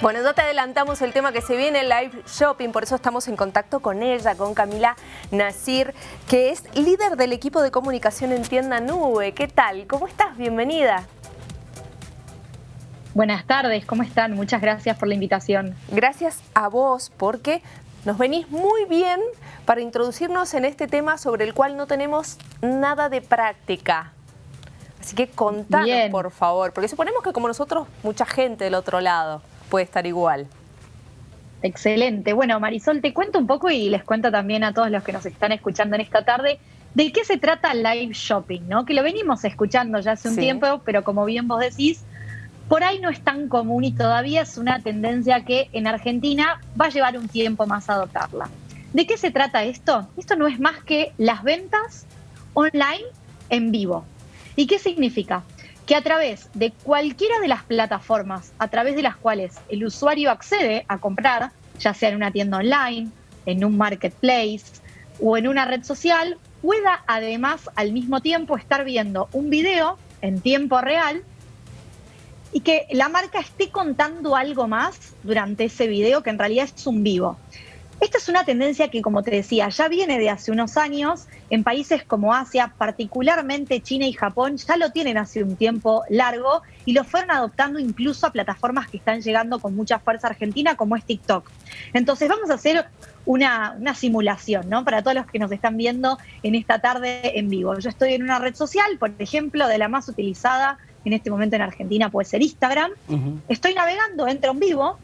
Bueno, ya te adelantamos el tema que se viene, el live shopping, por eso estamos en contacto con ella, con Camila Nasir, que es líder del equipo de comunicación en Tienda Nube. ¿Qué tal? ¿Cómo estás? Bienvenida. Buenas tardes, ¿cómo están? Muchas gracias por la invitación. Gracias a vos porque nos venís muy bien para introducirnos en este tema sobre el cual no tenemos nada de práctica. Así que contanos, por favor, porque suponemos que como nosotros, mucha gente del otro lado puede estar igual. Excelente. Bueno, Marisol, te cuento un poco y les cuento también a todos los que nos están escuchando en esta tarde de qué se trata live shopping, ¿no? Que lo venimos escuchando ya hace un tiempo, pero como bien vos decís, por ahí no es tan común y todavía es una tendencia que en Argentina va a llevar un tiempo más a adoptarla. ¿De qué se trata esto? Esto no es más que las ventas online en vivo. ¿Y qué significa? Que a través de cualquiera de las plataformas a través de las cuales el usuario accede a comprar, ya sea en una tienda online, en un marketplace o en una red social, pueda además al mismo tiempo estar viendo un video en tiempo real y que la marca esté contando algo más durante ese video que en realidad es un vivo. Esta es una tendencia que, como te decía, ya viene de hace unos años en países como Asia, particularmente China y Japón, ya lo tienen hace un tiempo largo y lo fueron adoptando incluso a plataformas que están llegando con mucha fuerza a Argentina, como es TikTok. Entonces vamos a hacer una, una, simulación, ¿no? Para todos los que nos están viendo en esta tarde en vivo. Yo estoy en una red social, por ejemplo, de la más utilizada en este momento en Argentina puede ser Instagram. Estoy navegando, entro en vivo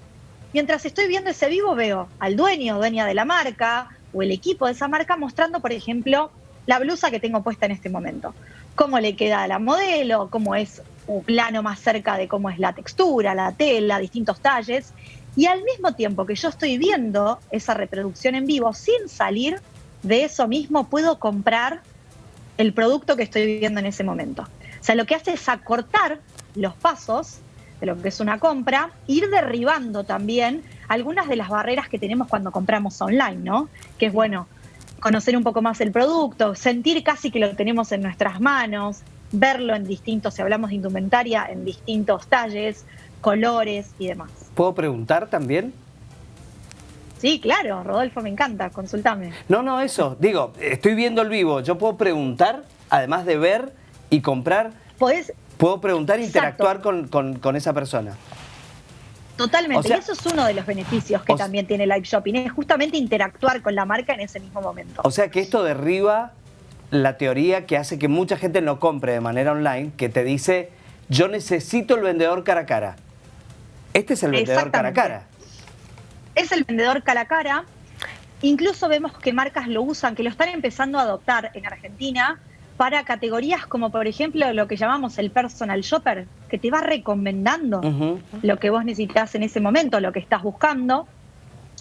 mientras estoy viendo ese vivo veo al dueño o dueña de la marca o el equipo de esa marca mostrando, por ejemplo, la blusa que tengo puesta en este momento. Cómo le queda a la modelo, cómo es un plano más cerca de cómo es la textura, la tela, distintos talles. Y al mismo tiempo que yo estoy viendo esa reproducción en vivo, sin salir de eso mismo, puedo comprar el producto que estoy viendo en ese momento. O sea, lo que hace es acortar los pasos de lo que es una compra, ir derribando también algunas de las barreras que tenemos cuando compramos online, ¿no? Que es bueno conocer un poco más el producto, sentir casi que lo tenemos en nuestras manos, verlo en distintos, si hablamos de indumentaria, en distintos talles, colores y demás. ¿Puedo preguntar también? Sí, claro, Rodolfo, me encanta, consultame. No, no, eso, digo, estoy viendo el vivo, yo puedo preguntar, además de ver y comprar. Podés, Puedo preguntar e interactuar con, esa persona. Totalmente, y eso es uno de los beneficios que también tiene Live Shopping, es justamente interactuar con la marca en ese mismo momento. O sea que esto derriba la teoría que hace que mucha gente no compre de manera online, que te dice, yo necesito el vendedor cara a cara. Este es el vendedor cara a cara. Es el vendedor cara a cara. Incluso vemos que marcas lo usan, que lo están empezando a adoptar en Argentina, para categorías como por ejemplo lo que llamamos el personal shopper, que te va recomendando lo que vos necesitas en ese momento, lo que estás buscando,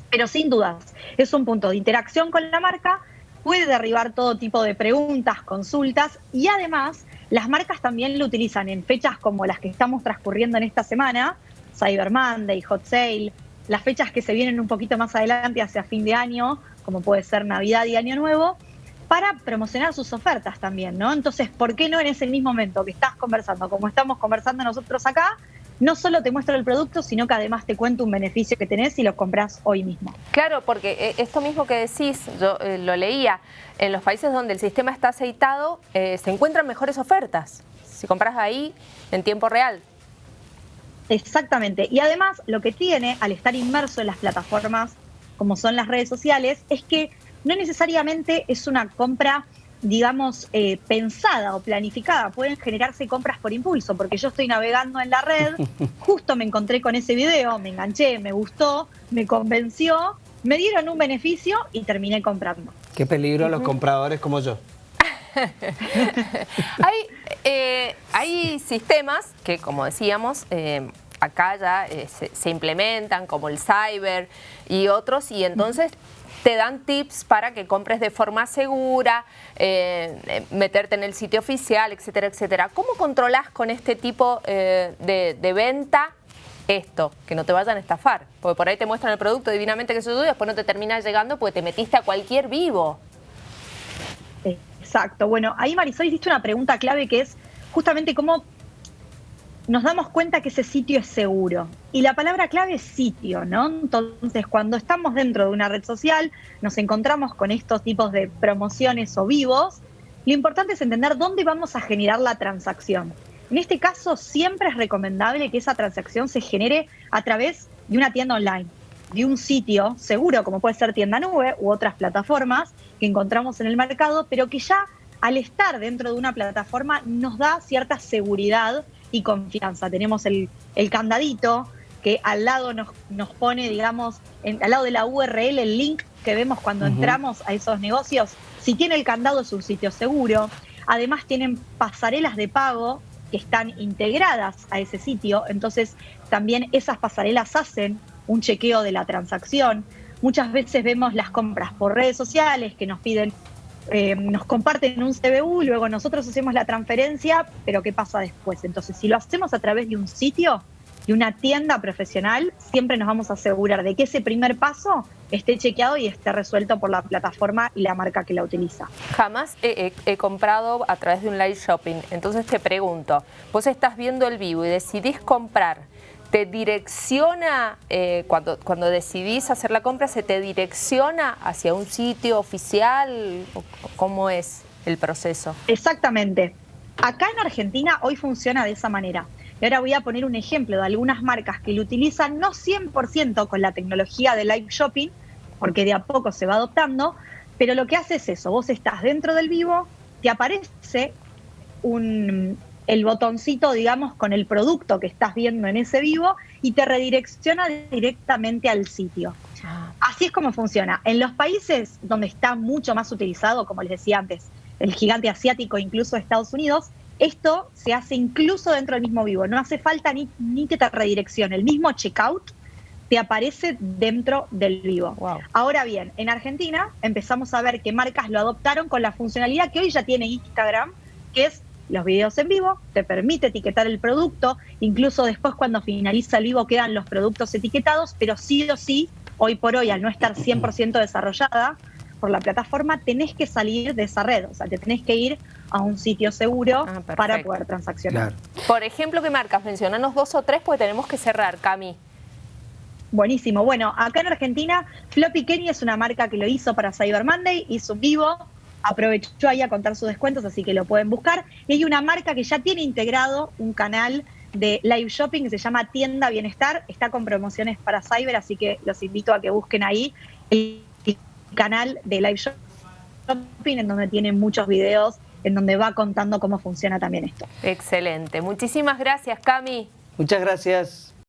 pero sin dudas es un punto de interacción con la marca, puede derribar todo tipo de preguntas, consultas y además las marcas también lo utilizan en fechas como las que estamos transcurriendo en esta semana, Cyber Monday, Hot Sale, las fechas que se vienen un poquito más adelante hacia fin de año, como puede ser Navidad y Año Nuevo, para promocionar sus ofertas también, ¿no? Entonces, ¿por qué no en ese mismo momento que estás conversando, como estamos conversando nosotros acá, no solo te muestro el producto, sino que además te cuento un beneficio que tenés si lo compras hoy mismo. Claro, porque eh, esto mismo que decís, yo eh, lo leía, en los países donde el sistema está aceitado, eh, se encuentran mejores ofertas. Si compras ahí en tiempo real. Exactamente. Y además, lo que tiene al estar inmerso en las plataformas como son las redes sociales, es que no necesariamente es una compra digamos, eh, pensada o planificada. Pueden generarse compras por impulso, porque yo estoy navegando en la red, justo me encontré con ese video, me enganché, me gustó, me convenció, me dieron un beneficio y terminé comprando. Qué peligro los compradores como yo. hay, eh, hay sistemas que, como decíamos, eh, acá ya se, se implementan, como el cyber y otros, y entonces te dan tips para que compres de forma segura, eh, eh, meterte en el sitio oficial, etcétera, etcétera. ¿Cómo controlas con este tipo eh, de, venta esto, que no te vayan a estafar? Porque por ahí te muestran el producto divinamente que se y después no te termina llegando porque te metiste a cualquier vivo. Exacto. Bueno, ahí Marisol hiciste una pregunta clave que es justamente cómo nos damos cuenta que ese sitio es seguro. Y la palabra clave es sitio, ¿no? Entonces, cuando estamos dentro de una red social, nos encontramos con estos tipos de promociones o vivos, lo importante es entender dónde vamos a generar la transacción. En este caso, siempre es recomendable que esa transacción se genere a través de una tienda online, de un sitio seguro, como puede ser tienda nube u otras plataformas que encontramos en el mercado, pero que ya al estar dentro de una plataforma nos da cierta seguridad y confianza. Tenemos el, candadito que al lado nos, nos pone, digamos, al lado de la URL, el link que vemos cuando entramos a esos negocios. Si tiene el candado es un sitio seguro. Además tienen pasarelas de pago que están integradas a ese sitio. Entonces también esas pasarelas hacen un chequeo de la transacción. Muchas veces vemos las compras por redes sociales que nos piden eh, nos comparten un CBU, luego nosotros hacemos la transferencia, pero ¿qué pasa después? Entonces, si lo hacemos a través de un sitio, de una tienda profesional, siempre nos vamos a asegurar de que ese primer paso esté chequeado y esté resuelto por la plataforma y la marca que la utiliza. Jamás he, he, comprado a través de un live shopping, entonces te pregunto, vos estás viendo el vivo y decidís comprar te direcciona, eh, cuando, cuando decidís hacer la compra, se te direcciona hacia un sitio oficial, ¿cómo es el proceso? Exactamente. Acá en Argentina hoy funciona de esa manera. Y ahora voy a poner un ejemplo de algunas marcas que lo utilizan no 100% con la tecnología de live shopping, porque de a poco se va adoptando, pero lo que hace es eso, vos estás dentro del vivo, te aparece un, el botoncito, digamos, con el producto que estás viendo en ese vivo y te redirecciona directamente al sitio. Ah. Así es como funciona. En los países donde está mucho más utilizado, como les decía antes, el gigante asiático, incluso Estados Unidos, esto se hace incluso dentro del mismo vivo. No hace falta ni, ni que te redireccione. El mismo checkout te aparece dentro del vivo. Ahora bien, en Argentina empezamos a ver que marcas lo adoptaron con la funcionalidad que hoy ya tiene Instagram, que es los videos en vivo, te permite etiquetar el producto, incluso después cuando finaliza el vivo quedan los productos etiquetados, pero sí o sí, hoy por hoy, al no estar 100% desarrollada por la plataforma, tenés que salir de esa red, o sea, te tenés que ir a un sitio seguro ah, para poder transaccionar. Por ejemplo, ¿qué marcas? Mencionanos dos o tres porque tenemos que cerrar, Cami. Buenísimo. Bueno, acá en Argentina, Floppy Kenny es una marca que lo hizo para Cyber Monday, hizo un vivo, aprovechó ahí a contar sus descuentos, así que lo pueden buscar. Y hay una marca que ya tiene integrado un canal de live shopping que se llama Tienda Bienestar, está con promociones para Cyber, así que los invito a que busquen ahí el canal de live shopping en donde tiene muchos videos en donde va contando cómo funciona también esto. Excelente. Muchísimas gracias, Cami. Muchas gracias.